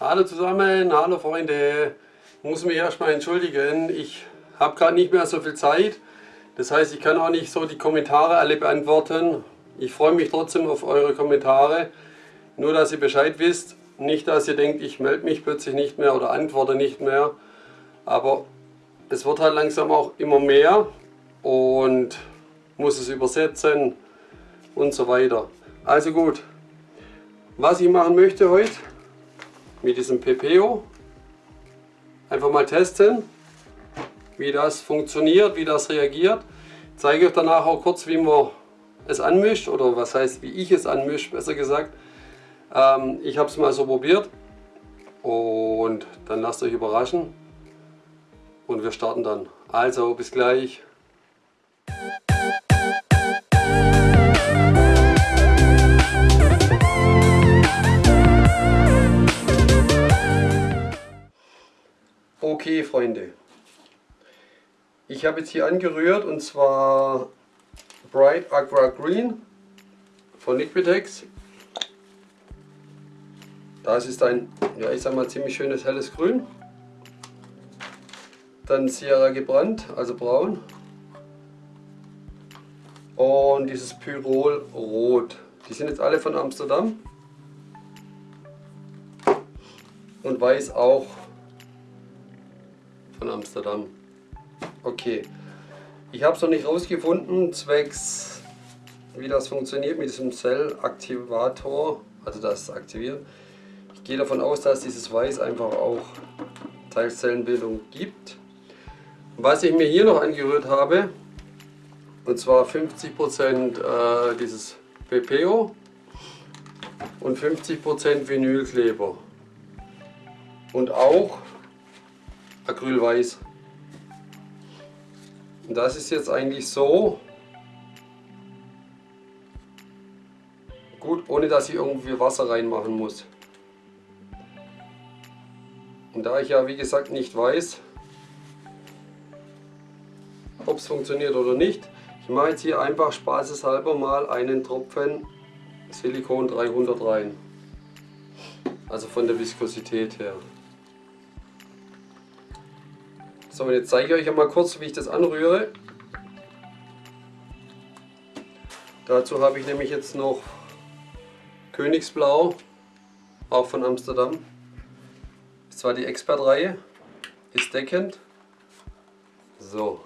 Hallo zusammen, hallo Freunde. Muss mich erstmal entschuldigen, ich habe gerade nicht mehr so viel Zeit. Das heißt, ich kann auch nicht so die Kommentare alle beantworten. Ich freue mich trotzdem auf eure Kommentare. Nur, dass ihr Bescheid wisst. Nicht, dass ihr denkt, ich melde mich plötzlich nicht mehr oder antworte nicht mehr. Aber es wird halt langsam auch immer mehr und muss es übersetzen und so weiter. Also gut, was ich machen möchte heute mit diesem PPO, einfach mal testen, wie das funktioniert, wie das reagiert. Ich zeige euch danach auch kurz, wie man es anmischt oder was heißt, wie ich es anmische, besser gesagt. Ähm, ich habe es mal so probiert und dann lasst euch überraschen und wir starten dann. Also bis gleich. Okay Freunde, ich habe jetzt hier angerührt und zwar Bright Aqua Green von Liquidex. Das ist ein, ja ich sag mal, ziemlich schönes helles Grün. Dann Sierra gebrannt, also braun. Und dieses Pyrol rot. Die sind jetzt alle von Amsterdam. Und weiß auch von Amsterdam. Okay. Ich habe es noch nicht rausgefunden, zwecks wie das funktioniert mit diesem Cell-Aktivator, also das aktiviert. Ich gehe davon aus, dass dieses Weiß einfach auch Teilzellenbildung gibt. Was ich mir hier noch angerührt habe, und zwar 50% äh, dieses PPO und 50% Vinylkleber. Und auch Acrylweiß. Und das ist jetzt eigentlich so gut, ohne dass ich irgendwie Wasser reinmachen muss. Und da ich ja wie gesagt nicht weiß, ob es funktioniert oder nicht. Ich mache jetzt hier einfach spaßeshalber mal einen Tropfen Silikon 300 rein. Also von der Viskosität her. So, jetzt zeige ich euch einmal kurz, wie ich das anrühre. Dazu habe ich nämlich jetzt noch Königsblau, auch von Amsterdam. Das ist zwar die Expert-Reihe, ist deckend. So,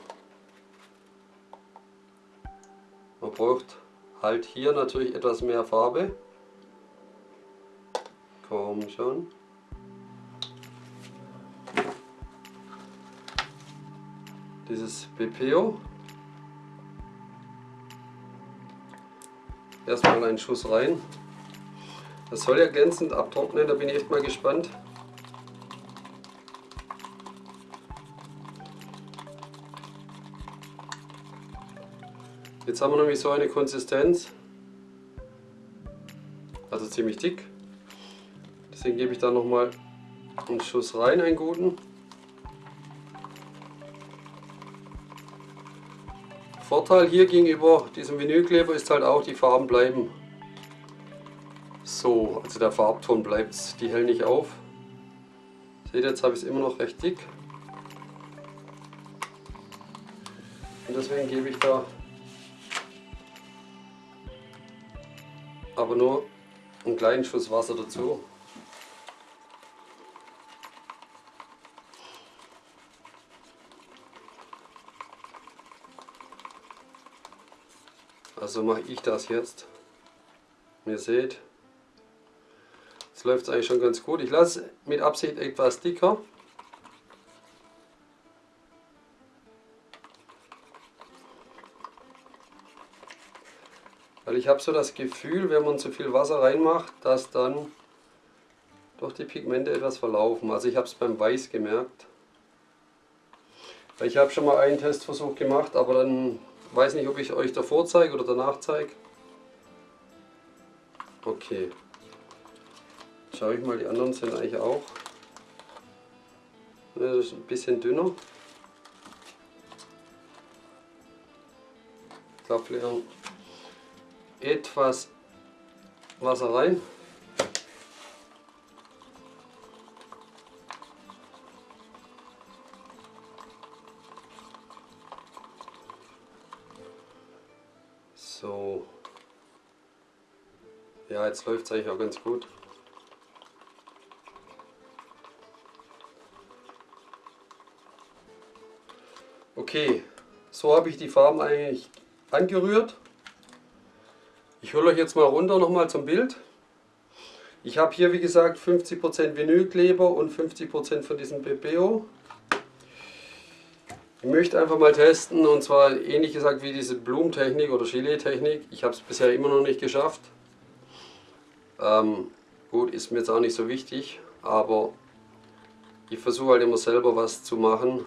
Man braucht halt hier natürlich etwas mehr Farbe. Komm schon. Dieses BPO. Erstmal einen Schuss rein. Das soll ja glänzend abtrocknen, da bin ich echt mal gespannt. Jetzt haben wir nämlich so eine Konsistenz, also ziemlich dick. Deswegen gebe ich da nochmal einen Schuss rein, einen guten. Vorteil hier gegenüber diesem Vinylkleber ist halt auch, die Farben bleiben so, also der Farbton bleibt, die hält nicht auf. Seht ihr, jetzt habe ich es immer noch recht dick. Und deswegen gebe ich da aber nur einen kleinen Schuss Wasser dazu. Also mache ich das jetzt. Ihr seht, jetzt läuft es eigentlich schon ganz gut. Ich lasse mit Absicht etwas dicker. Weil ich habe so das Gefühl, wenn man zu viel Wasser reinmacht, dass dann doch die Pigmente etwas verlaufen. Also ich habe es beim Weiß gemerkt. Ich habe schon mal einen Testversuch gemacht, aber dann weiß nicht, ob ich euch davor zeige oder danach zeige. Okay. Schaue ich mal, die anderen sind eigentlich auch. Das ist ein bisschen dünner. Glaube, etwas Wasser rein. Ja, jetzt läuft es eigentlich auch ganz gut. Okay, so habe ich die Farben eigentlich angerührt. Ich hole euch jetzt mal runter nochmal zum Bild. Ich habe hier wie gesagt 50% Vinylkleber und 50% von diesem BBO. Ich möchte einfach mal testen und zwar ähnlich gesagt wie diese Blumentechnik oder Gilet-Technik. Ich habe es bisher immer noch nicht geschafft. Ähm, gut, ist mir jetzt auch nicht so wichtig, aber ich versuche halt immer selber was zu machen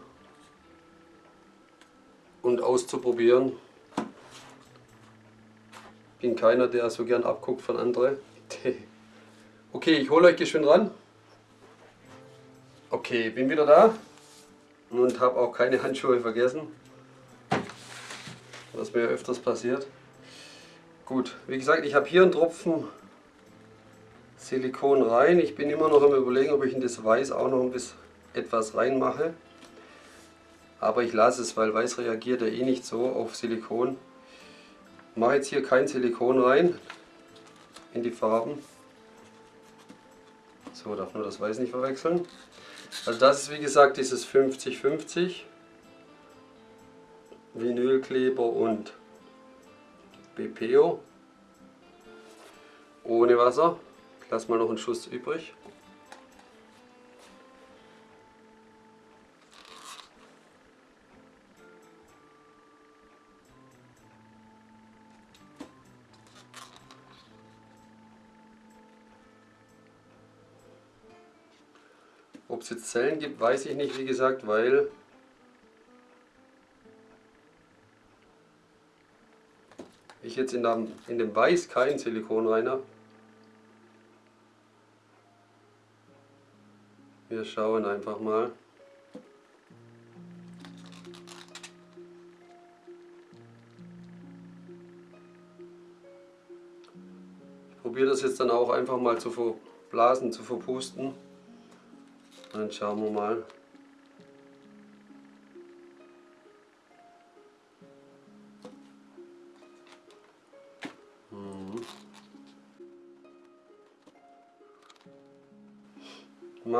und auszuprobieren. Bin keiner, der so gern abguckt von anderen. okay, ich hole euch geschwind ran. Okay, bin wieder da und habe auch keine Handschuhe vergessen, was mir öfters passiert. Gut, wie gesagt, ich habe hier einen Tropfen Silikon rein. Ich bin immer noch am überlegen, ob ich in das Weiß auch noch ein bisschen etwas reinmache. Aber ich lasse es, weil Weiß reagiert ja eh nicht so auf Silikon. Ich mache jetzt hier kein Silikon rein in die Farben. So, darf nur das Weiß nicht verwechseln. Also das ist wie gesagt dieses 50-50 Vinylkleber und BPO ohne Wasser. Ich lasse mal noch einen Schuss übrig. Ob es jetzt Zellen gibt, weiß ich nicht, wie gesagt, weil ich jetzt in, dem, in dem Weiß kein Silikon rein habe. Wir schauen einfach mal. Ich probiere das jetzt dann auch einfach mal zu verblasen, zu verpusten. Dann schauen wir mal.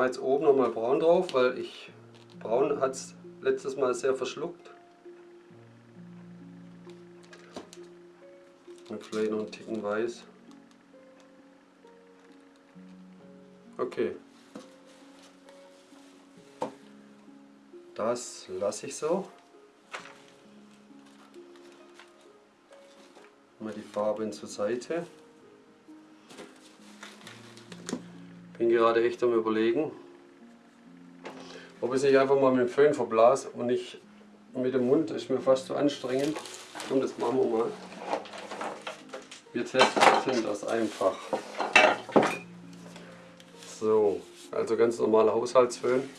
Mache jetzt oben nochmal braun drauf, weil ich braun hat es letztes Mal sehr verschluckt. Und vielleicht noch einen Ticken weiß. Okay. Das lasse ich so. Mal die Farben zur Seite. Bin gerade echt am überlegen, ob ich es nicht einfach mal mit dem Föhn verblas und nicht mit dem Mund, ist mir fast zu anstrengend. Und das machen wir mal. Wir testen das einfach. So, also ganz normaler Haushaltsföhn.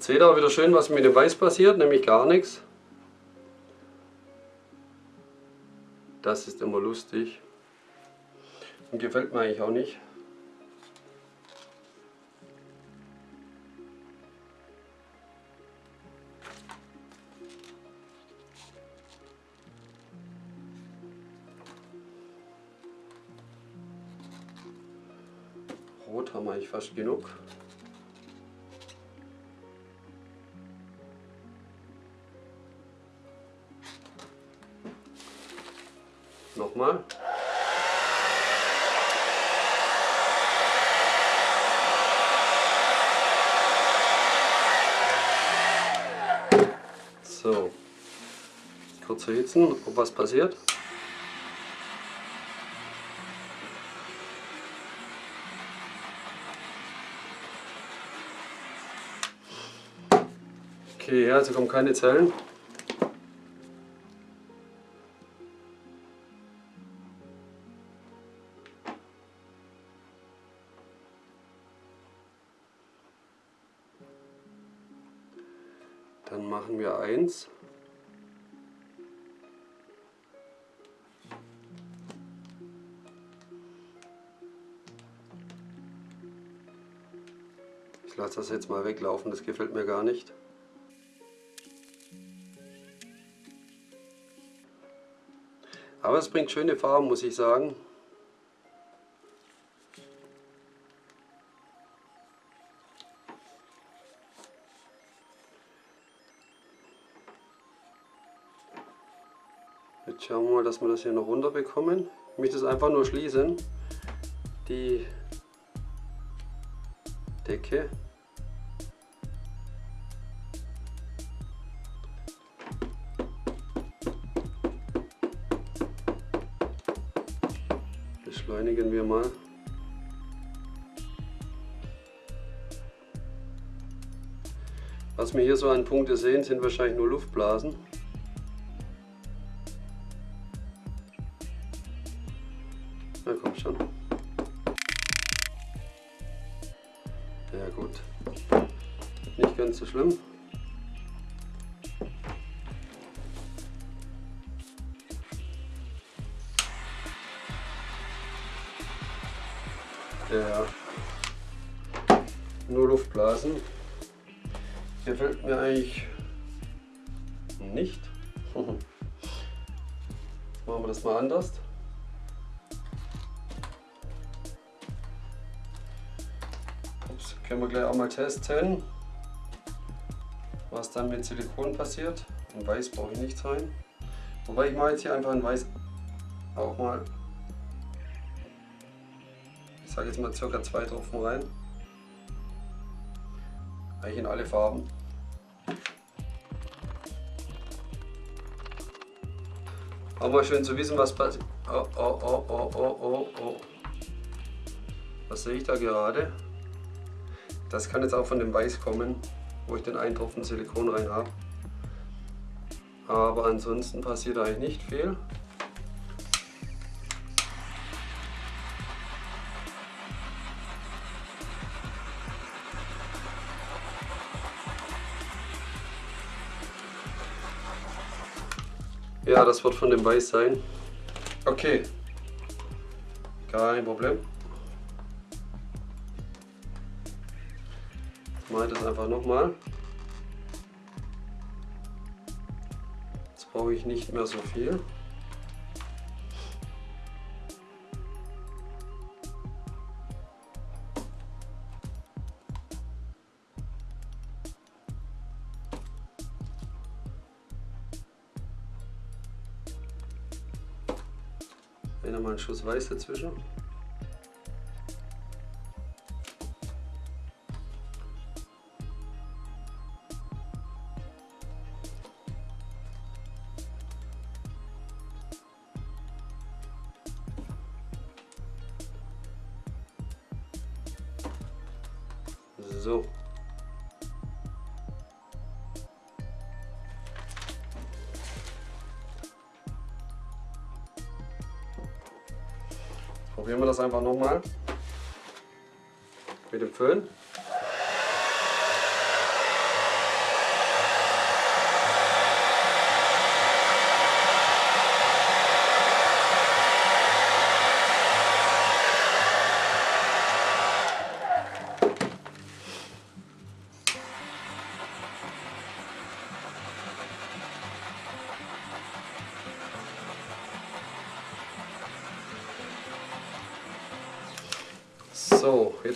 Jetzt seht ihr auch wieder schön, was mit dem Weiß passiert, nämlich gar nichts. Das ist immer lustig und gefällt mir eigentlich auch nicht. Rot haben wir eigentlich fast genug. Erhitzen, ob was passiert. Okay, also kommen keine Zellen. Das jetzt mal weglaufen, das gefällt mir gar nicht. Aber es bringt schöne Farben, muss ich sagen. Jetzt schauen wir mal, dass wir das hier noch runter bekommen. Ich möchte es einfach nur schließen. Die Decke. Beschleunigen wir mal. Was wir hier so an Punkte sehen, sind wahrscheinlich nur Luftblasen. Na komm schon. Ja gut. Nicht ganz so schlimm. Ups, können wir gleich auch mal testen, was dann mit Silikon passiert. In Weiß brauche ich nichts rein. Wobei ich mache jetzt hier einfach in Weiß auch mal, ich sage jetzt mal circa zwei Tropfen rein. Eigentlich in alle Farben. Auch mal schön zu wissen, was passiert. Oh, oh, oh, oh, oh, oh, oh. Was sehe ich da gerade? Das kann jetzt auch von dem Weiß kommen, wo ich den einen Tropfen Silikon rein habe. Aber ansonsten passiert eigentlich nicht viel. Ja, das wird von dem Weiß sein. Okay. Kein Problem. Ich das einfach nochmal. Jetzt brauche ich nicht mehr so viel. Hier nochmal einen Schuss Weiß dazwischen. Einfach nochmal mit dem Föhn.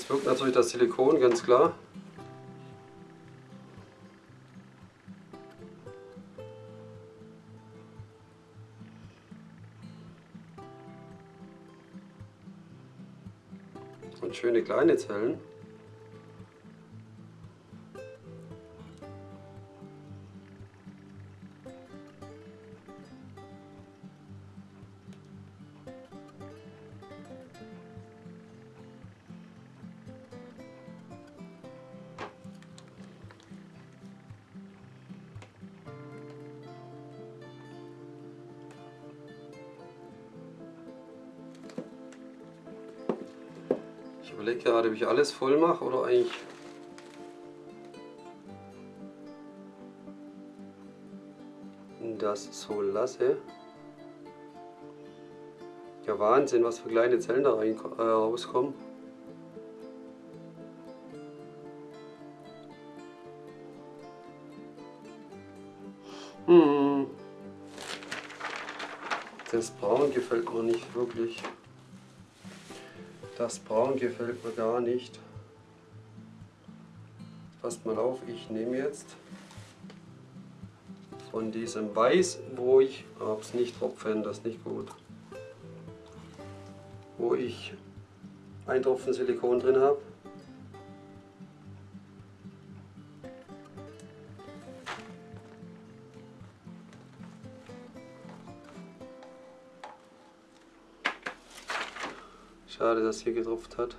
Jetzt wirkt natürlich das Silikon, ganz klar. Und schöne kleine Zellen. Überlege gerade, ob ich alles voll mache oder eigentlich das so lasse. Ja Wahnsinn, was für kleine Zellen da rein, äh, rauskommen. Hm. Das Braun gefällt mir nicht wirklich. Das Braun gefällt mir gar nicht. Passt mal auf, ich nehme jetzt von diesem Weiß, wo ich, hab's nicht tropfen, das ist nicht gut, wo ich ein Tropfen Silikon drin habe. Schade, dass hier getropft hat.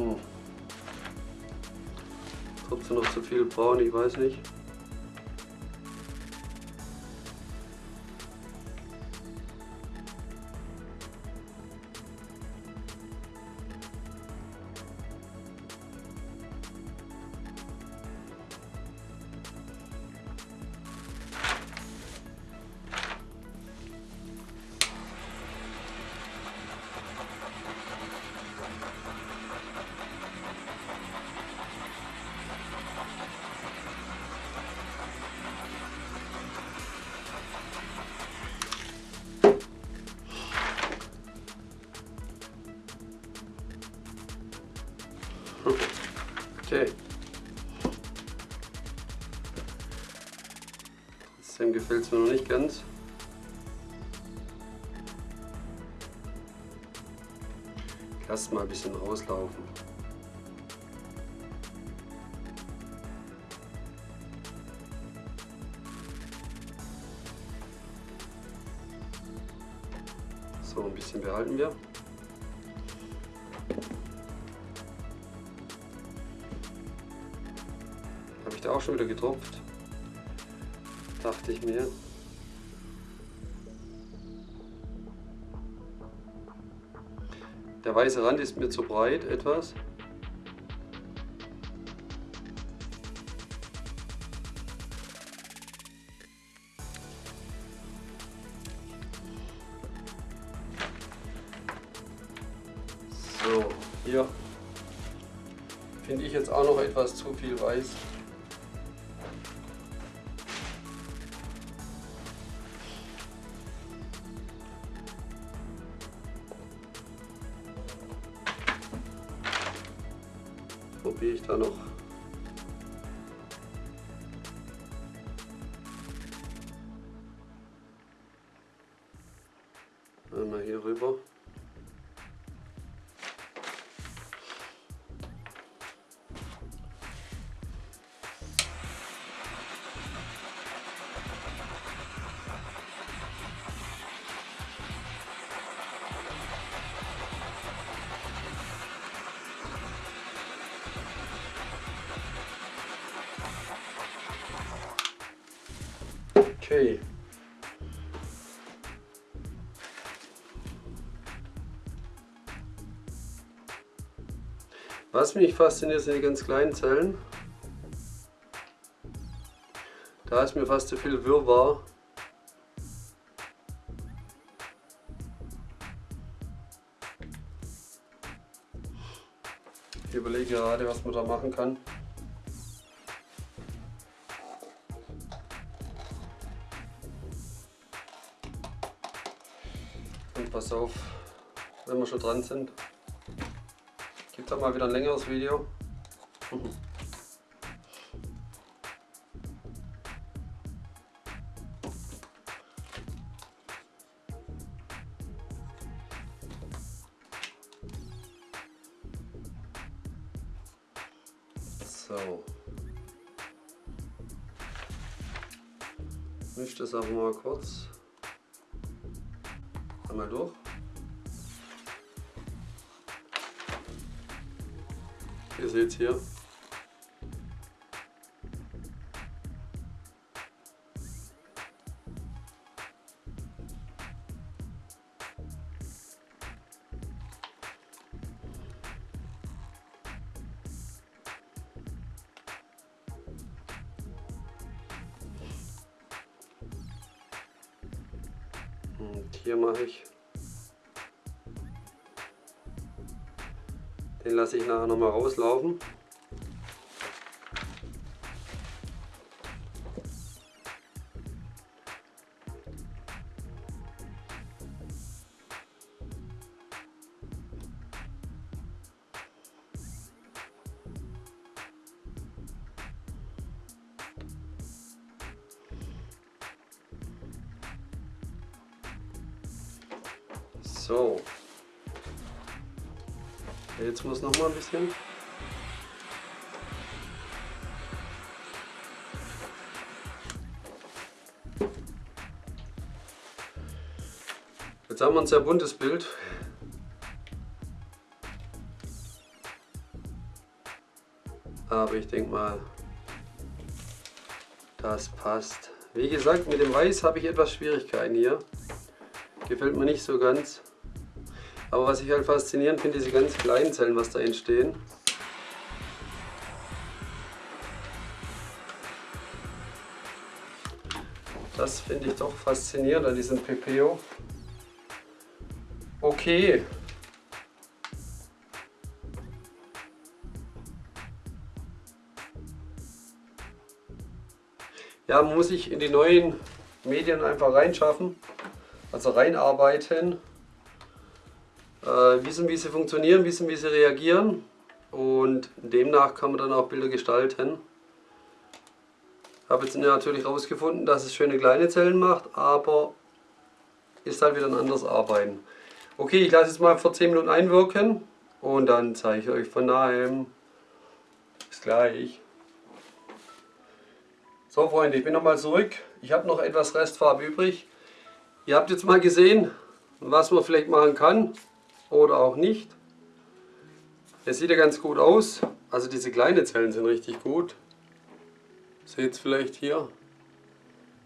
Hm. Trotzdem noch zu viel braun, ich weiß nicht. Lass mal ein bisschen rauslaufen. So, ein bisschen behalten wir. ich da auch schon wieder getropft. Dachte ich mir. Der weiße Rand ist mir zu breit etwas. So, hier finde ich jetzt auch noch etwas zu viel weiß. Probiere ich da noch. Was mich fasziniert, sind die ganz kleinen Zellen. Da ist mir fast zu viel Wirrwarr. Ich überlege gerade, was man da machen kann. pass auf, wenn wir schon dran sind. Dann mal wieder ein längeres Video. So. Misch es auch mal kurz. Einmal durch. Seht hier. Und hier mache ich den lasse ich nachher noch mal rauslaufen. Bisschen. Jetzt haben wir ein sehr buntes Bild. Aber ich denke mal, das passt. Wie gesagt, mit dem Weiß habe ich etwas Schwierigkeiten hier. Gefällt mir nicht so ganz. Aber was ich halt faszinierend finde, diese ganz kleinen Zellen, was da entstehen. Das finde ich doch faszinierend an diesem PPO. Okay. Ja, muss sich in die neuen Medien einfach reinschaffen, also reinarbeiten wissen, wie sie funktionieren, wissen, wie sie reagieren und demnach kann man dann auch Bilder gestalten. Ich habe jetzt natürlich herausgefunden, dass es schöne kleine Zellen macht, aber ist halt wieder ein anderes Arbeiten. Okay, ich lasse es mal für 10 Minuten einwirken und dann zeige ich euch von nahem. Bis gleich. So Freunde, ich bin nochmal zurück. Ich habe noch etwas Restfarbe übrig. Ihr habt jetzt mal gesehen, was man vielleicht machen kann oder auch nicht. Es sieht ja ganz gut aus. Also diese kleinen Zellen sind richtig gut. Seht es vielleicht hier.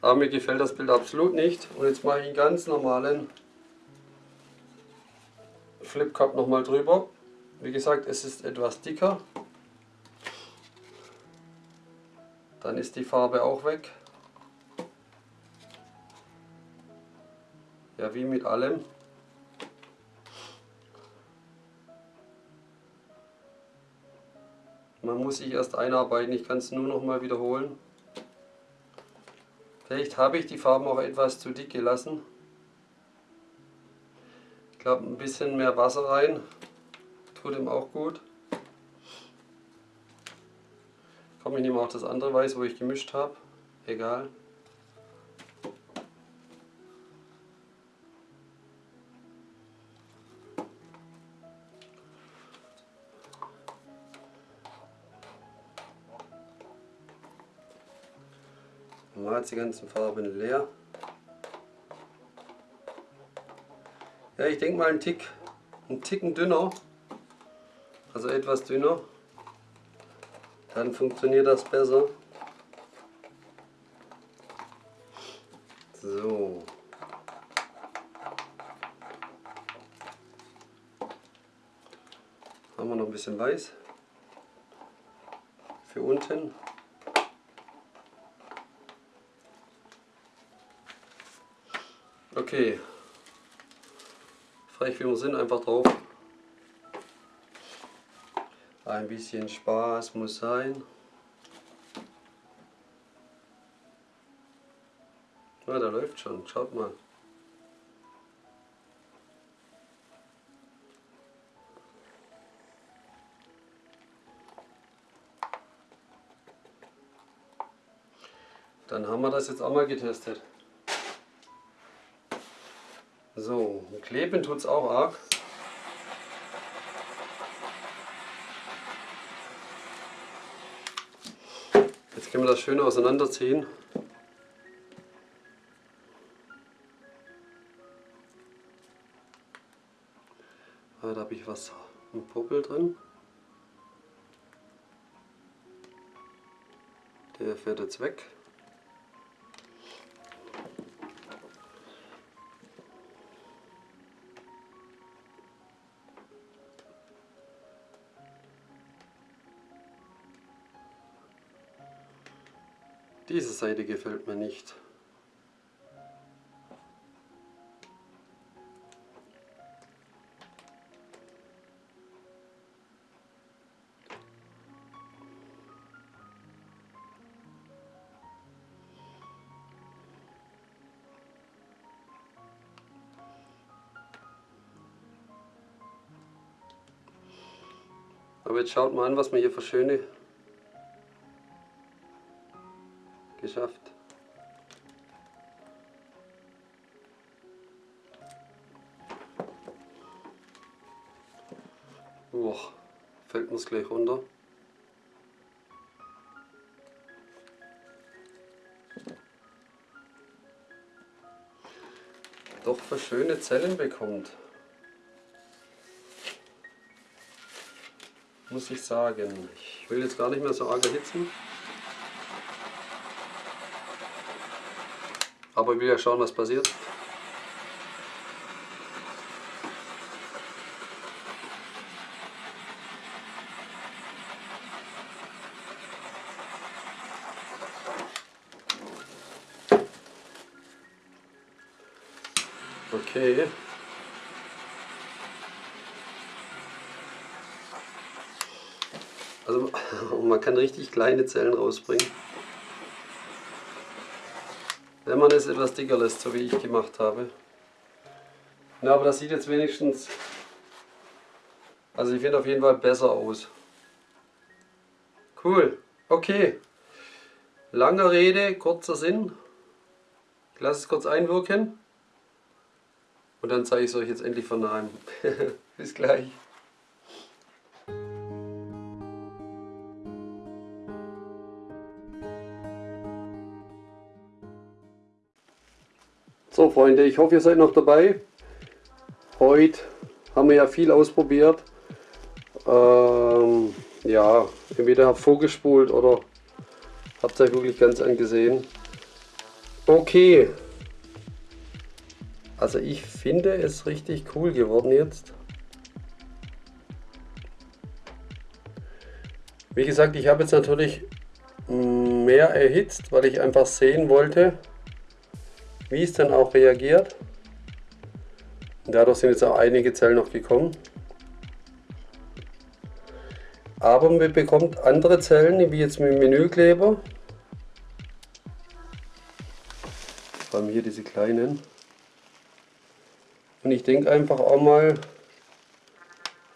Aber mir gefällt das Bild absolut nicht. Und jetzt mache ich einen ganz normalen Flip Cup nochmal drüber. Wie gesagt, es ist etwas dicker. Dann ist die Farbe auch weg. Ja, wie mit allem. Man muss sich erst einarbeiten, ich kann es nur noch mal wiederholen. Vielleicht habe ich die Farben auch etwas zu dick gelassen. Ich glaube ein bisschen mehr Wasser rein, tut ihm auch gut. Komm, ich nehme auch das andere Weiß, wo ich gemischt habe. Egal. Mal die ganzen Farben leer. Ja, ich denke mal ein Tick, ein Ticken dünner, also etwas dünner, dann funktioniert das besser. So. Haben wir noch ein bisschen weiß für unten. Okay. Frech wie wir sind, einfach drauf. Ein bisschen Spaß muss sein. Ja, der läuft schon, schaut mal. Dann haben wir das jetzt auch mal getestet. So, kleben tut es auch arg. können wir das schön auseinanderziehen. Ah, da habe ich was im Popel drin. Der fährt jetzt weg. Diese Seite gefällt mir nicht. Aber jetzt schaut mal an, was wir hier für schöne Doch für schöne Zellen bekommt. Muss ich sagen. Ich will jetzt gar nicht mehr so arg erhitzen. Aber ich will ja schauen, was passiert. Okay. Also richtig kleine Zellen rausbringen. Wenn man es etwas dicker lässt, so wie ich gemacht habe. Na, aber das sieht jetzt wenigstens, also ich finde auf jeden Fall besser aus. Cool, okay. Lange Rede, kurzer Sinn. Ich lasse es kurz einwirken. Und dann zeige ich es euch jetzt endlich von nahem. Bis gleich. So Freunde, ich hoffe ihr seid noch dabei. Heute haben wir ja viel ausprobiert. Ähm, ja, entweder habt vorgespult oder habt euch wirklich ganz angesehen. Okay. Also ich finde es richtig cool geworden jetzt. Wie gesagt, ich habe jetzt natürlich mehr erhitzt, weil ich einfach sehen wollte, wie es dann auch reagiert. Dadurch sind jetzt auch einige Zellen noch gekommen. Aber man bekommt andere Zellen, wie jetzt mit dem Menükleber. Vor allem hier diese kleinen. Und ich denke einfach auch mal,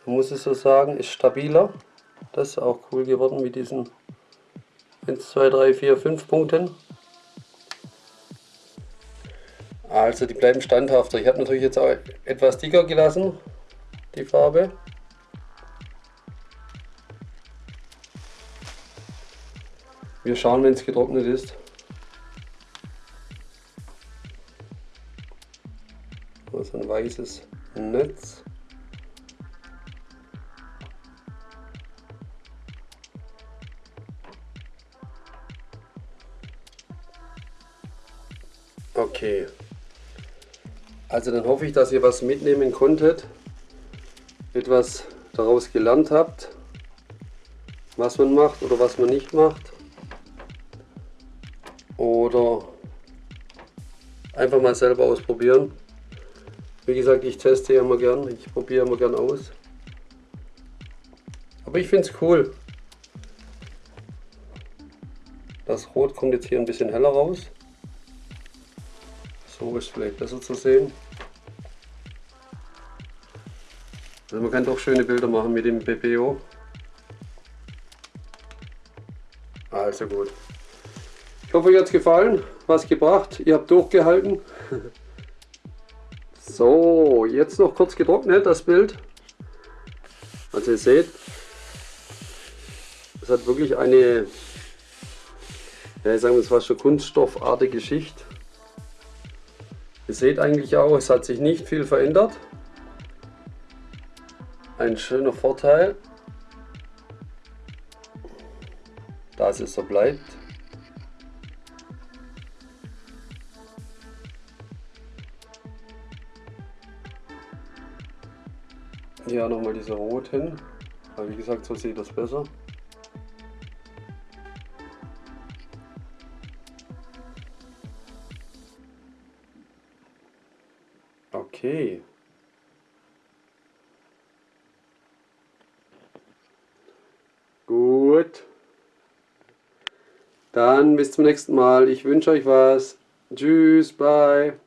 muss es so sagen, ist stabiler. Das ist auch cool geworden mit diesen 1, 2, 3, 4, 5 Punkten. Also die bleiben standhafter. Ich habe natürlich jetzt auch etwas dicker gelassen, die Farbe. Wir schauen, wenn es getrocknet ist. So ein weißes Netz. Okay. Also dann hoffe ich, dass ihr was mitnehmen konntet, etwas daraus gelernt habt, was man macht oder was man nicht macht. Oder einfach mal selber ausprobieren. Wie gesagt, ich teste ja immer gern, ich probiere immer gern aus. Aber ich finde es cool. Das Rot kommt jetzt hier ein bisschen heller raus. So ist vielleicht besser zu sehen. Also man kann doch schöne Bilder machen mit dem BPO. Also gut. Ich hoffe, euch hat es gefallen. Was gebracht. Ihr habt durchgehalten. So, jetzt noch kurz getrocknet das Bild. Also ihr seht, es hat wirklich eine Ja, ich sage mal, es war schon kunststoffartige Schicht. Ihr seht eigentlich auch, es hat sich nicht viel verändert. Ein schöner Vorteil, dass es so bleibt. Hier nochmal diese roten, aber wie gesagt, so sieht das besser. Bis zum nächsten Mal. Ich wünsche euch was. Tschüss, bye.